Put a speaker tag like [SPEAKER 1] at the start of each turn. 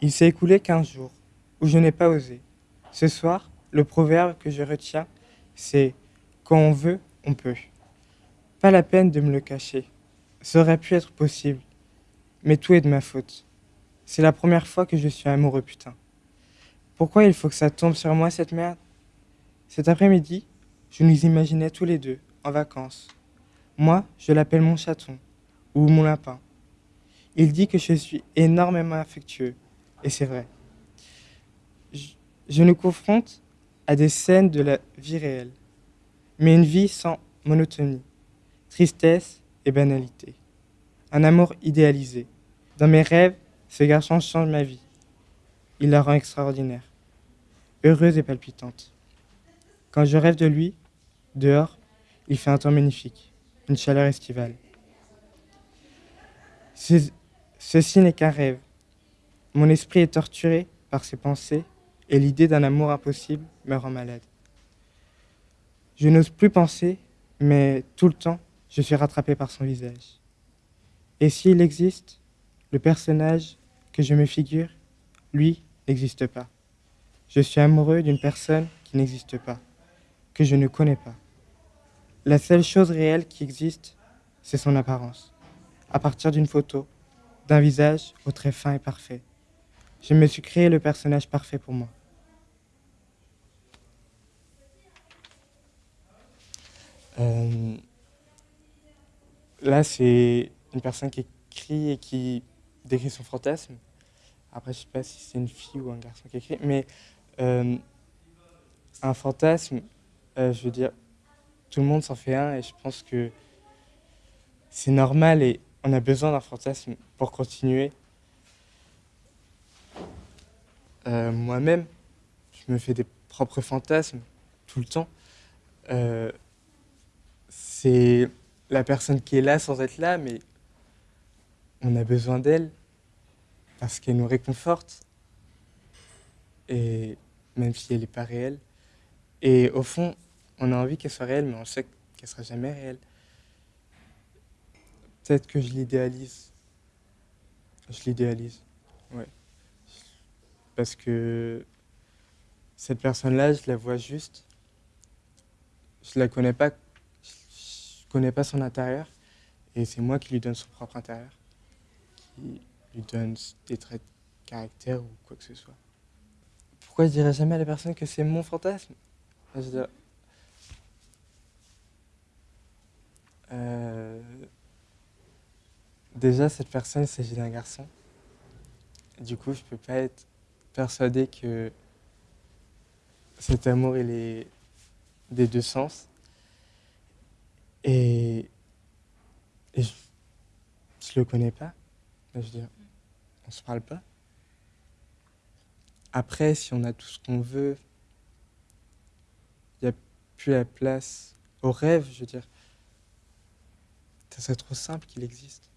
[SPEAKER 1] Il s'est écoulé quinze jours où je n'ai pas osé. Ce soir, le proverbe que je retiens, c'est quand on veut, on peut. Pas la peine de me le cacher. Ça aurait pu être possible. Mais tout est de ma faute. C'est la première fois que je suis amoureux, putain. Pourquoi il faut que ça tombe sur moi, cette merde? Cet après-midi, je nous imaginais tous les deux, en vacances. Moi, je l'appelle mon chaton, ou mon lapin. Il dit que je suis énormément affectueux, et c'est vrai. Je, nous confronte à des scènes de la vie réelle, mais une vie sans monotonie, tristesse et banalité. Un amour idéalisé. Dans mes rêves, ce garçon change ma vie. Il la rend extraordinaire, heureuse et palpitante. Quand je rêve de lui, dehors, il fait un temps magnifique, une chaleur estivale. Ce- ceci n'est qu'un rêve. Mon esprit est torturé par ces pensées et l'idée d'un amour impossible me rend malade. Je n'ose plus penser, mais tout le temps, je suis rattrapé par son visage. Et s'il existe, le personnage que je me figure, lui, n'existe pas. Je suis amoureux d'une personne qui n'existe pas, que je ne connais pas. La seule chose réelle qui existe, c'est son apparence. À partir d'une photo, d'un visage au trait fin et parfait. Je me suis créé le personnage parfait pour moi. Euh, là, c'est une personne qui écrit et qui décrit son fantasme. Après, je sais pas si c'est une fille ou un garçon qui écrit, mais euh, un fantasme, euh, je veux dire, tout le monde s'en fait un et je pense que c'est normal et on a besoin d'un fantasme pour continuer. Euh, Moi-même, je me fais des propres fantasmes tout le temps. Euh, c'est la personne qui est là sans être là, mais on a besoin d'elle parce qu'elle nous réconforte. Et même si elle n'est pas réelle. Et au fond, on a envie qu'elle soit réelle, mais on sait qu'elle sera jamais réelle. Peut-être que je l'idéalise. Je l'idéalise, ouais. Parce que cette personne-là, je la vois juste. Je la connais pas. Je connais pas son intérieur. Et c'est moi qui lui donne son propre intérieur. Qui lui donne des traits de caractère ou quoi que ce soit. Pourquoi je dirais jamais à la personne que c'est mon fantasme? Euh, Déjà, cette personne, il s'agit d'un garçon. Du coup, je peux pas être persuadé que cet amour, il est des deux sens. Et, je, je le connais pas. Je veux dire, on se parle pas. Après, si on a tout ce qu'on veut, il n'y a plus la place au rêve, je veux dire. Ça serait trop simple qu'il existe.